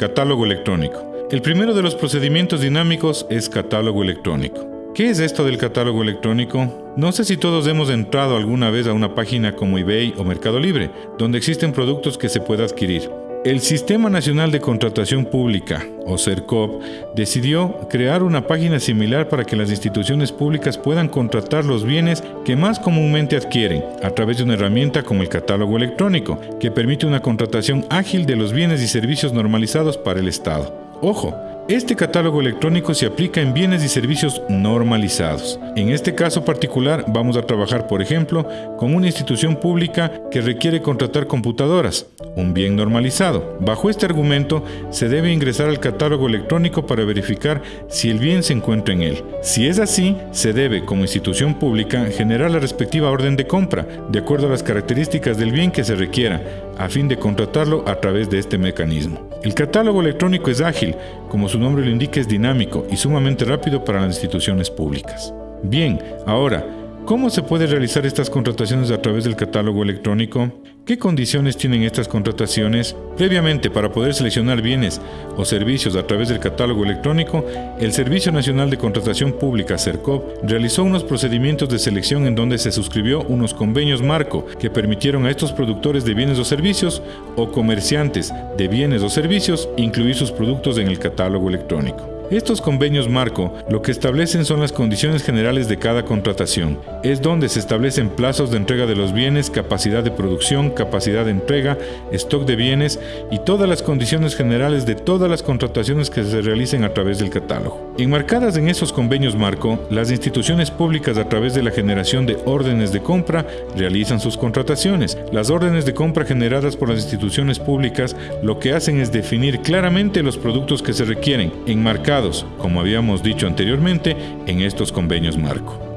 Catálogo electrónico. El primero de los procedimientos dinámicos es catálogo electrónico. ¿Qué es esto del catálogo electrónico? No sé si todos hemos entrado alguna vez a una página como eBay o Mercado Libre, donde existen productos que se puede adquirir. El Sistema Nacional de Contratación Pública, o CERCOP, decidió crear una página similar para que las instituciones públicas puedan contratar los bienes que más comúnmente adquieren, a través de una herramienta como el catálogo electrónico, que permite una contratación ágil de los bienes y servicios normalizados para el Estado. Ojo, este catálogo electrónico se aplica en bienes y servicios normalizados. En este caso particular vamos a trabajar, por ejemplo, con una institución pública que requiere contratar computadoras, un bien normalizado. Bajo este argumento, se debe ingresar al catálogo electrónico para verificar si el bien se encuentra en él. Si es así, se debe, como institución pública, generar la respectiva orden de compra, de acuerdo a las características del bien que se requiera, a fin de contratarlo a través de este mecanismo. El catálogo electrónico es ágil, como su nombre lo indica es dinámico y sumamente rápido para las instituciones públicas. Bien, ahora, ¿Cómo se puede realizar estas contrataciones a través del catálogo electrónico? ¿Qué condiciones tienen estas contrataciones? Previamente, para poder seleccionar bienes o servicios a través del catálogo electrónico, el Servicio Nacional de Contratación Pública, CERCOP, realizó unos procedimientos de selección en donde se suscribió unos convenios marco que permitieron a estos productores de bienes o servicios o comerciantes de bienes o servicios incluir sus productos en el catálogo electrónico. Estos convenios marco lo que establecen son las condiciones generales de cada contratación. Es donde se establecen plazos de entrega de los bienes, capacidad de producción, capacidad de entrega, stock de bienes y todas las condiciones generales de todas las contrataciones que se realicen a través del catálogo. Enmarcadas en esos convenios marco, las instituciones públicas a través de la generación de órdenes de compra realizan sus contrataciones. Las órdenes de compra generadas por las instituciones públicas lo que hacen es definir claramente los productos que se requieren, enmarcados como habíamos dicho anteriormente, en estos convenios marco.